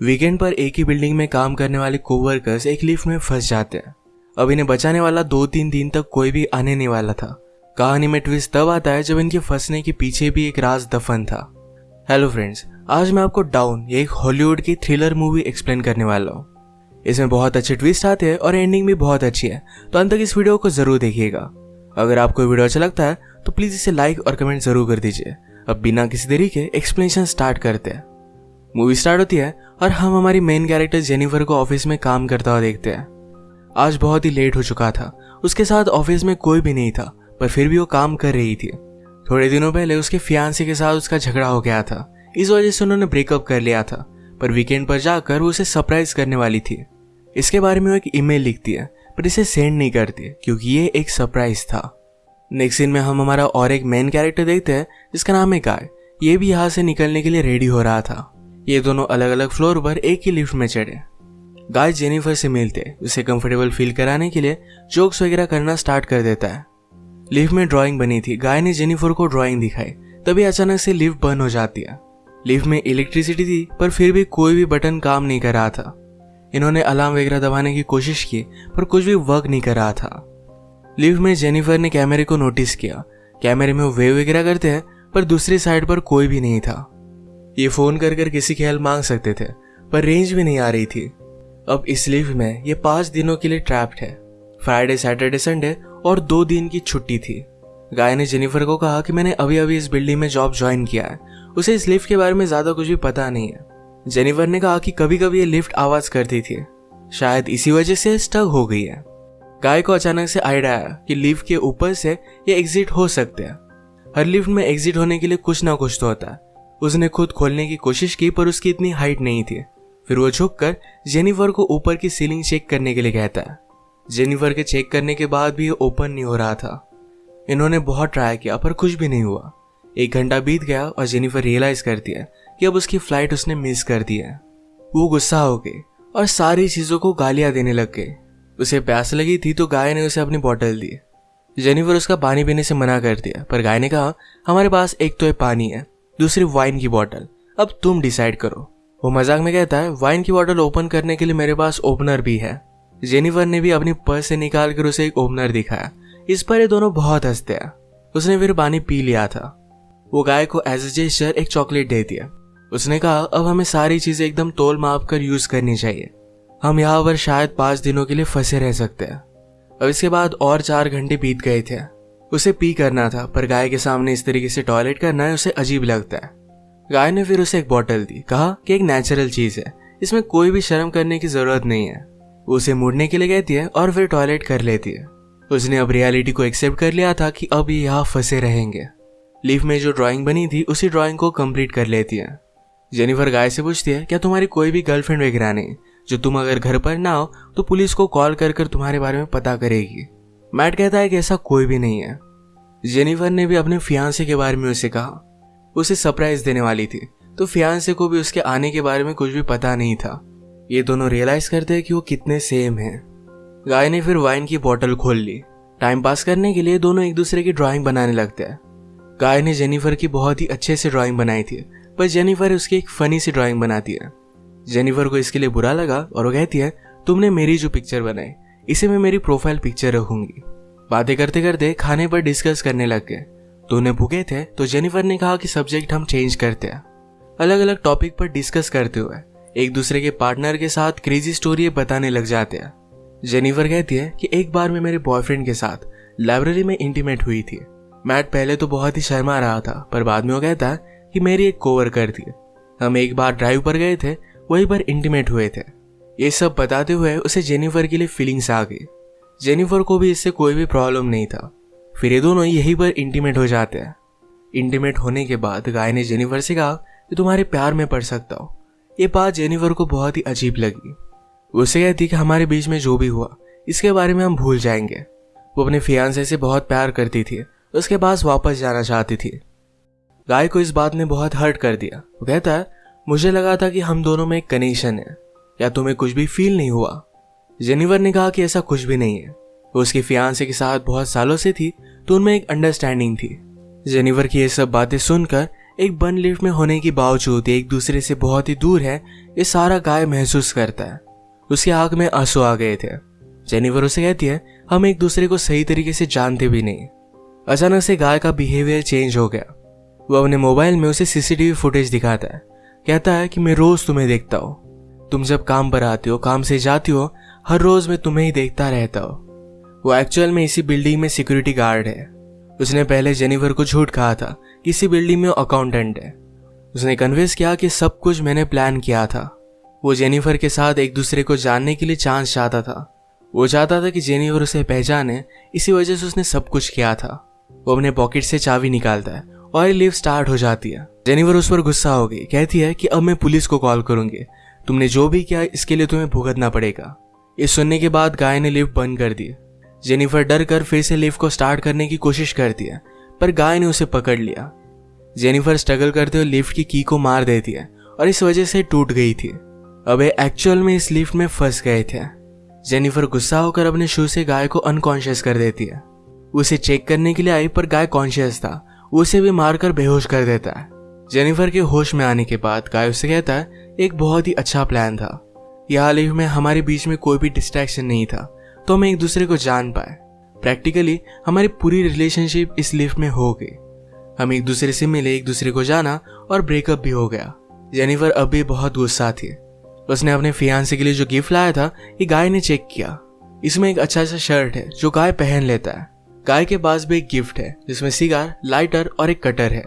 Weekend पर एक ही building में काम करने वाले कोवर्कर्स एक लिफ्ट में फंस जाते हैं। अब इन्हें बचाने वाला दो तीन दिन तक कोई भी आने नहीं वाला था। कहानी में ट्विस्ट तब आता है जब इनके फंसने के पीछे भी एक राज दफन था। हेलो फ्रेंड्स आज मैं आपको डाउन ये एक हॉलीवुड की थ्रिलर मूवी एक्सप्लेन करने वाला हूँ। इसमें बहुत अच्छे ट्विस्ट आते हैं और एंडिंग भी बहुत अच्छी है तो अंत तक इस वीडियो को ज़रूर देखिएगा। अगर आपको वीडियो अच्छा लगता है तो प्लीज़ इसे लाइक और कमेंट ज़रूर कर दीजिए। अब बिना किसी देरी के एक्सप्लेनेशन स्टार्ट करते हैं। मूवी स्टार्ट होती है और हम हमारी मेन कैरेक्टर जेनिफर को ऑफ़िस में काम करता हुआ देखते हैं। आज बहुत ही लेट हो चुका था। उसके साथ ऑफ़िस में कोई भी नहीं था, पर फिर भी वो काम कर रही थी। थोड़े दिनों पहले उसके फियांसी के साथ उसका झगड़ा हो गया था। इस वजह से उन्होंने ब्रेकअप कर लिया था, पर वीकेंड पर जाकर वो उसे सरप्राइज़ करने वाली थी। इसके बारे में वो एक ईमेल लिखती है, पर इसे सेंड नहीं करती, क्योंकि ये एक सरप्राइज़ था। नेक्स्ट सीन में हम हमारा और एक मेन कैरेक्टर देखते हैं, जिसका नाम है गाय ये भी यहाँ से निकलने के लिए रेडी हो रहा था। ये दोनों अलग अलग फ्लोर पर एक ही लिफ्ट में चढ़े। गाय जेनिफर से मिलते, उसे कंफर्टेबल फील कराने के लिए जोक्स वगैरह करना स्टार्ट कर देता है। लिफ्ट में ड्राइंग बनी थी। गाय ने जेनिफर को ड्राइंग दिखाई। तभी अचानक से लिफ्ट बंद हो जाती है। लिफ्ट में इलेक्ट्रिसिटी थी, पर फिर भी कोई भी बटन काम नहीं कर रहा था। इन्होंने अलार्म वगैरह दबाने की कोशिश की, पर कुछ भी वर्क नहीं कर रहा था। लिफ्ट में जेनिफर ने कैमरे को नोटिस किया। कैमरे में वेव वगैरह करते हैं, पर दूसरी साइड पर कोई भी नहीं था। ये फ़ोन कर कर किसी की हेल्प मांग सकते थे, पर रेंज भी नहीं आ रही थी। अब इस लिफ्ट में ये पाँच दिनों के लिए ट्रैप्ड है। फ्राइडे सैटरडे संडे और दो दिन की छुट्टी थी। गाय ने जेनिफर को कहा कि मैंने अभी अभी इस बिल्डिंग में जॉब ज्वाइन किया है। उसे इस लिफ्ट के बारे में ज़्यादा कुछ भी पता नहीं है। जेनिफर ने कहा कि कभी कभी ये लिफ्ट आवाज़ करती थी। शायद इसी वजह से स्टक हो गई है। गाय को अचानक से आइडिया आया कि लिफ्ट के ऊपर से ये एग्जिट हो सकते हैं। हर लिफ्ट में एग्जिट होने के लिए कुछ ना कुछ तो होता है। उसने खुद खोलने की कोशिश की, पर उसकी इतनी हाइट नहीं थी। फिर वो झुककर जेनिफर को ऊपर की सीलिंग चेक करने के लिए कहता है। जेनिफर के चेक करने के बाद भी ओपन नहीं हो रहा था। इन्होंने बहुत ट्राई किया, पर कुछ भी नहीं हुआ। एक घंटा बीत गया और जेनिफर रियलाइज़ करती है कि अब उसकी फ़्लाइट उसने मिस कर दी है। वो गुस्सा हो गई और सारी चीज़ों को गालियाँ देने लग गई। उसे प्यास लगी थी तो गाय ने उसे अपनी बॉटल दी। जेनिफर उसका पानी पीने से मना कर दिया, पर गाय ने कहा, हमारे पास एक तो पानी है। दूसरी वाइन की बोतल अब तुम डिसाइड करो। वो मज़ाक में कहता है वाइन की बोतल ओपन करने के लिए मेरे पास ओपनर भी है। जेनिफर ने भी अपनी पर्स से निकाल कर उसे एक ओपनर दिखाया। इस पर ये दोनों बहुत हँसते हैं। उसने फिर पानी पी लिया था। वो गाय को एज ए जेस्टर एक चॉकलेट दे दिया। उसने कहा, अब हमें सारी चीज़ें एकदम तोल माप कर यूज़ करनी चाहिए। हम यहाँ पर शायद पाँच दिनों के लिए फंसे रह सकते हैं। अब इसके बाद और चार घंटे बीत गए थे। उसे पी करना था, पर गाय के सामने इस तरीके से टॉयलेट करना है उसे अजीब लगता है। गाय ने फिर उसे एक बॉटल दी, कहा कि एक नेचुरल चीज़ है, इसमें कोई भी शर्म करने की ज़रूरत नहीं है। उसे मुड़ने के लिए कहती है और फिर टॉयलेट कर लेती है। उसने अब रियलिटी को एक्सेप्ट कर लिया था कि अब ये यहाँ फंसे रहेंगे। लीफ में जो ड्राइंग बनी थी, उसी ड्राइंग को कंप्लीट कर लेती है। जेनिफर गाय से पूछती है, क्या तुम्हारी कोई भी गर्लफ्रेंड वगैरह नहीं? जो तुम अगर घर पर ना हो तो पुलिस को कॉल कर कर तुम्हारे बारे में पता करेगी। मैट कहता है कि ऐसा कोई भी नहीं है। जेनिफर ने भी अपने फियांसे के बारे में उसे कहा। उसे सरप्राइज़ देने वाली थी। तो फियांसे को भी उसके आने के बारे में कुछ भी पता नहीं था। ये दोनों रियलाइज़ करते हैं कि वो कितने सेम हैं। गाय ने फिर वाइन की बोतल खोल ली। टाइम पास करने के लिए दोनों एक दूसरे की ड्राइंग बनाने लगते हैं। गाय ने जेनिफर की बहुत ही अच्छे से ड्राइंग बनाई थी, पर जेनिफर उसकी एक फनी सी ड्राइंग बनाती है। जेनिफर को इसके लिए बुरा लगा और वो कहती है, तुमने मेरी जो पिक्चर बनाई इसे मैं मेरी प्रोफ़ाइल पिक्चर रखूँगी। बातें करते करते खाने पर डिस्कस करने लग गए। दोनों भूखे थे तो जेनिफर ने कहा कि सब्जेक्ट हम चेंज करते हैं। अलग अलग टॉपिक पर डिस्कस करते हुए, एक दूसरे के पार्टनर के साथ क्रेजी स्टोरी बताने लग जाते हैं। जेनिफर कहती है कि एक बार मैं मेरे बॉयफ्रेंड के साथ लाइब्रेरी में इंटीमेट हुई थी। मैट पहले तो बहुत ही शर्मा रहा था, पर बाद में वो कहता कि मेरी एक कोवर्कर थी। हम एक बार ड्राइव पर गए थे, वहीं पर इंटीमेट हुए थे। ये सब बताते हुए उसे जेनिफर के लिए फीलिंग्स आ गई जेनिफर को भी इससे कोई भी प्रॉब्लम नहीं था। फिर ये दोनों यहीं पर इंटीमेट हो जाते हैं। इंटीमेट होने के बाद गाय ने जेनिफर से कहा कि तुम्हारे प्यार में पड़ सकता हो। ये बात जेनिफर को बहुत ही अजीब लगी। उसे कहती कि हमारे बीच में जो भी हुआ, इसके बारे में हम भूल जाएँगे। वो अपने फियांसे से बहुत प्यार करती थी, उसके पास वापस जाना चाहती थी। गाय को इस बात ने बहुत हर्ट कर दिया। वो कहता है मुझे लगा था कि हम दोनों में एक कनेक्शन है। या तुम्हें कुछ भी फील नहीं हुआ। जेनिवर ने कहा कि ऐसा कुछ भी नहीं है। वो उसके फियांसे के साथ बहुत सालों से थी तो उनमें एक अंडरस्टैंडिंग थी। जेनिवर की ये सब बातें सुनकर एक बंद लिफ्ट में होने के बावजूद एक दूसरे से बहुत ही दूर है, ये सारा गाय महसूस करता है। उसकी आँख में आँसू आ गए थे। जेनिवर उसे कहती है, हम एक दूसरे को सही तरीके से जानते भी नहीं। अचानक से गाय का बिहेवियर चेंज हो गया। वो अपने मोबाइल में उसे सीसीटीवी फुटेज दिखाता है। कहता है कि मैं रोज तुम्हें देखता हूँ। तुम जब काम पर आती हो, काम से जाती हो, हर रोज मैं तुम्हें ही देखता रहता हूँ। वो एक्चुअल में इसी बिल्डिंग में सिक्योरिटी गार्ड है। उसने पहले जेनिफर को झूठ कहा था कि इसी बिल्डिंग में अकाउंटेंट है। उसने कन्विंस किया कि सब कुछ मैंने प्लान किया था। वो जेनिफर के साथ एक दूसरे को जानने के लिए चांस चाहता था। वो चाहता था कि जेनिफर उसे पहचाने, इसी वजह से उसने सब कुछ किया था। वो अपने पॉकेट से चाबी निकालता है और लिफ्ट स्टार्ट हो जाती है। जेनिफर उस पर गुस्सा हो गई, कहती है कि अब मैं पुलिस को कॉल करूँगी। तुमने जो भी किया, इसके लिए तुम्हें भुगतना पड़ेगा। ये सुनने के बाद गाय ने लिफ्ट बंद कर दी। जेनिफर डर कर फिर से लिफ्ट को स्टार्ट करने की कोशिश करती है पर गाय ने उसे पकड़ लिया। जेनिफर स्ट्रगल करते हुए लिफ्ट की की को मार देती है, और इस वजह से टूट गई थी। अब एक्चुअल में इस लिफ्ट में फंस गए थे। जेनिफर गुस्सा होकर अपने शू से गाय को अनकॉन्शियस कर देती है। उसे चेक करने के लिए आई, पर गाय कॉन्शियस था। उसे भी मारकर बेहोश कर देता है। जेनिफर के होश में आने के बाद गाय उसे कहता है एक बहुत ही अच्छा प्लान था। यह लिफ्ट में हमारे बीच में कोई भी डिस्ट्रैक्शन नहीं था तो हम एक दूसरे को जान पाए। प्रैक्टिकली हमारी पूरी रिलेशनशिप इस लिफ्ट में हो गई। हम एक दूसरे से मिले, एक दूसरे को जाना और ब्रेकअप भी हो गया। जेनिफर अब भी बहुत गुस्सा थी। उसने अपने फियांसे के लिए जो गिफ्ट लाया था, ये गाय ने चेक किया। इसमें एक अच्छा सा शर्ट है, जो गाय पहन लेता है। गाय के पास भी एक गिफ्ट है, जिसमें सिगार लाइटर और एक कटर है।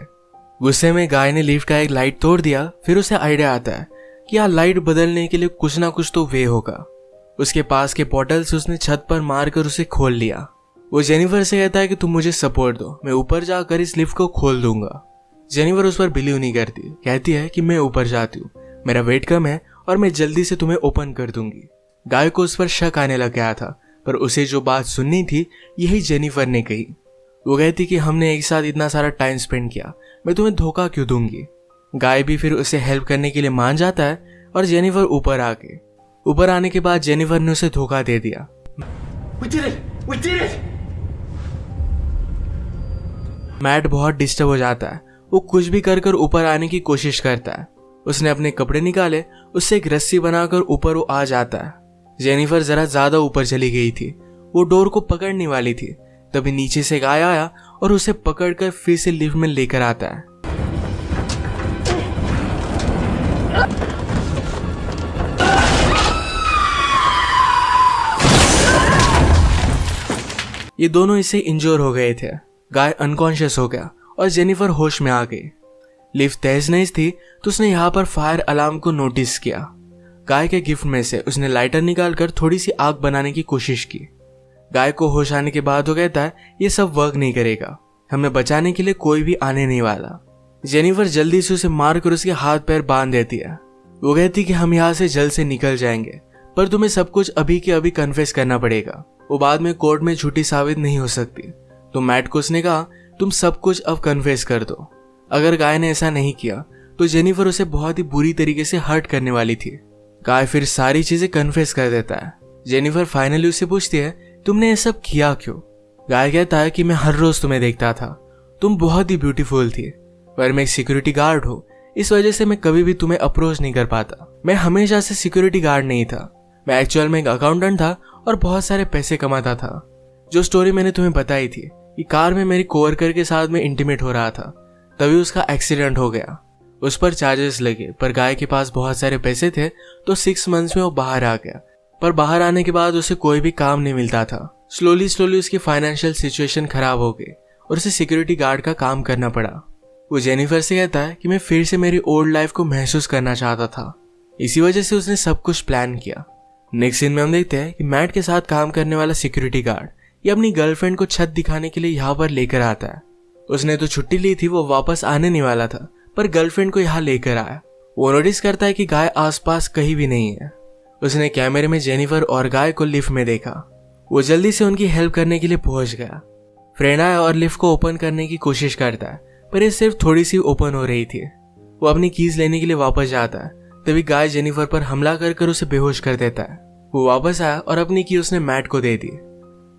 गुस्से में गाय ने लिफ्ट का एक लाइट तोड़ दिया, फिर उसे आइडिया आता है। यहाँ लाइट बदलने के लिए कुछ ना कुछ तो वे होगा। उसके पास के पोर्टल से उसने छत पर मारकर उसे खोल लिया। वो जेनिफर से कहता है कि तुम मुझे सपोर्ट दो। मैं ऊपर जाकर इस लिफ्ट को खोल दूँगा। जेनिफर उस पर बिलीव नहीं करती। कहती है कि मैं ऊपर जाती हूँ। मेरा वेट कम है और मैं जल्दी से तुम्हें ओपन कर दूँगी। गाय को उस पर शक आने लग गया था, पर उसे जो बात सुननी थी, यही जेनिफर ने कही। वो कहती कि हमने एक साथ इतना सारा टाइम स्पेंड किया। मैं तुम्हें धोखा क्यों दूँगी? गाय भी फिर उसे हेल्प करने के लिए मान जाता है और जेनिफर ऊपर आ गई ऊपर आने के बाद जेनिफर ने उसे धोखा दे दिया। मैट बहुत डिस्टर्ब हो जाता है। वो कुछ भी कर कर ऊपर आने की कोशिश करता है। उसने अपने कपड़े निकाले उससे एक रस्सी बनाकर ऊपर वो आ जाता है। जेनिफर जरा ज़्यादा ऊपर चली गई थी। वो डोर को पकड़ने वाली थी। तभी नीचे से गाय आया और उसे पकड़कर फिर से लिफ्ट में लेकर आता है। ये दोनों इससे इंजोर हो गए थे। गाय अनकॉन्शियस हो गया और जेनिफर होश में आ गई लिफ्ट तेज नहीं थी तो उसने यहाँ पर फायर अलार्म को नोटिस किया। गाय के गिफ्ट में से उसने लाइटर निकालकर थोड़ी सी आग बनाने की कोशिश की। गाय को होश आने के बाद वो कहता है ये सब वर्क नहीं करेगा। हमें बचाने के लिए कोई भी आने नहीं वाला। जेनिफर जल्दी से उसे मार कर उसके हाथ पैर बाँध देती है। वो कहती कि हम यहाँ से जल्द से निकल जाएँगे, पर तुम्हें सब कुछ अभी के अभी कन्फेस करना पड़ेगा। वो बाद में कोर्ट में झूठी साबित नहीं हो सकती। तो मैट को उसने कहा, तुम सब कुछ अब कन्फेस कर दो। अगर गाय ने ऐसा नहीं किया तो जेनिफर उसे बहुत ही बुरी तरीके से हर्ट करने वाली थी। गाय फिर सारी चीज़ें कन्फेस कर देता है। जेनिफर फाइनली उससे पूछती है, तुमने ये सब किया क्यों? गाय कहता है कि, मैं हर रोज तुम्हें देखता था। तुम बहुत ही ब्यूटीफुल थी। पर मैं एक सिक्योरिटी गार्ड हूँ। इस वजह से मैं कभी भी तुम्हें अप्रोच नहीं कर पाता। मैं हमेशा से सिक्योरिटी गार्ड नहीं था। मैं एक्चुअल में एक अकाउंटेंट था और बहुत सारे पैसे कमाता था। जो स्टोरी मैंने तुम्हें बताई थी, कि कार में मेरी कोवर्कर के साथ में इंटीमेट हो रहा था, तभी उसका एक्सीडेंट हो गया। उस पर चार्जेस लगे, पर गाय के पास बहुत सारे पैसे थे तो सिक्स मंथ्स में वो बाहर आ गया। पर बाहर आने के बाद उसे कोई भी काम नहीं मिलता था। स्लोली स्लोली उसकी फाइनेंशियल सिचुएशन खराब हो गई, और उसे सिक्योरिटी गार्ड का काम करना पड़ा। वो जेनिफर से कहता है कि मैं फिर से मेरी ओल्ड लाइफ को महसूस करना चाहता था। इसी वजह से उसने सब कुछ प्लान किया। नेक्स्ट सीन में हम देखते हैं कि मैट के साथ काम करने वाला सिक्योरिटी गार्ड ये अपनी गर्लफ्रेंड को छत दिखाने के लिए यहाँ पर लेकर आता है। उसने तो छुट्टी ली थी, वो वापस आने नहीं वाला था, पर गर्लफ्रेंड को यहाँ लेकर आया। वो नोटिस करता है कि गाय आसपास कहीं भी नहीं है। उसने कैमरे में जेनिफर और गाय को लिफ्ट में देखा। वो जल्दी से उनकी हेल्प करने के लिए पहुँच गया। फ्रेंड आया और लिफ्ट को ओपन करने की कोशिश करता है, पर ये सिर्फ़ थोड़ी सी ओपन हो रही थी। वो अपनी कीज लेने के लिए वापस जाता है। तभी गाय जेनिफर पर हमला कर कर उसे बेहोश कर देता है। वो वापस आया और अपनी की उसने मैट को दे दी।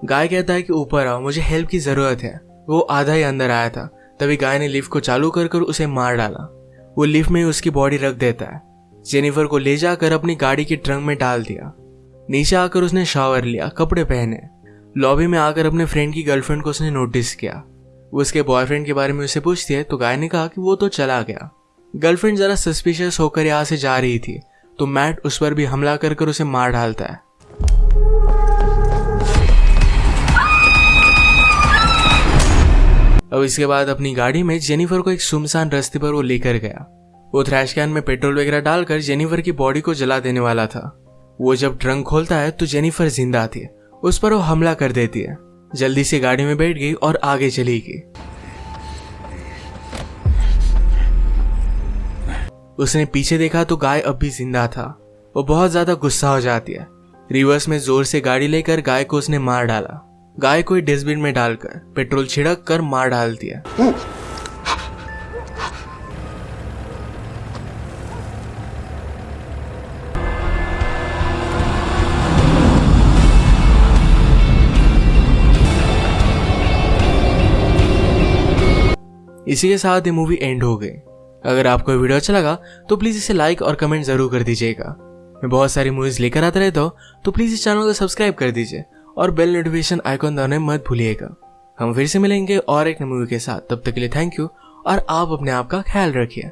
गाय कहता है कि, ऊपर आओ, मुझे हेल्प की ज़रूरत है। वो आधा ही अंदर आया था। तभी गाय ने लिफ्ट को चालू कर कर उसे मार डाला। वो लिफ्ट में उसकी बॉडी रख देता है। जेनिफर को ले जाकर अपनी गाड़ी के ट्रंक में डाल दिया। नीचे आकर उसने शावर लिया, कपड़े पहने। लॉबी में आकर अपने फ्रेंड की गर्लफ्रेंड को उसने नोटिस किया। उसके बॉयफ्रेंड के बारे में उसे पूछती है तो गाय ने कहा कि वो तो चला गया। गर्लफ्रेंड जरा सस्पिशियस होकर यहाँ से जा रही थी तो मैट उस पर भी हमला कर कर उसे मार डालता है। अब इसके बाद अपनी गाड़ी में जेनिफर को एक सुमसान रास्ते पर वो लेकर गया। वो थ्रैश कैन में पेट्रोल वगैरह डालकर जेनिफर की बॉडी को जला देने वाला था। वो जब ट्रंक खोलता है तो जेनिफर ज़िंदा थी। उस पर वो हमला कर देती है। जल्दी से गाड़ी में बैठ गई और आगे चली गई। उसने पीछे देखा तो गाय अब भी ज़िंदा था। वो बहुत ज़्यादा गुस्सा हो जाती है। रिवर्स में ज़ोर से गाड़ी लेकर गाय को उसने मार डाला। गाय को डस्टबिन में डालकर पेट्रोल छिड़क कर मार डाल दिया इसी के साथ ये मूवी एंड हो गई। अगर आपको वीडियो अच्छा लगा तो प्लीज़ इसे लाइक और कमेंट ज़रूर कर दीजिएगा। मैं बहुत सारी मूवीज़ लेकर आता रहता हूँ तो प्लीज़ इस चैनल को सब्सक्राइब कर दीजिए और बेल नोटिफिकेशन आइकॉन दबाने मत भूलिएगा। हम फिर से मिलेंगे और एक नई मूवी के साथ। तब तक के लिए थैंक यू और आप अपने आप का ख्याल रखिए।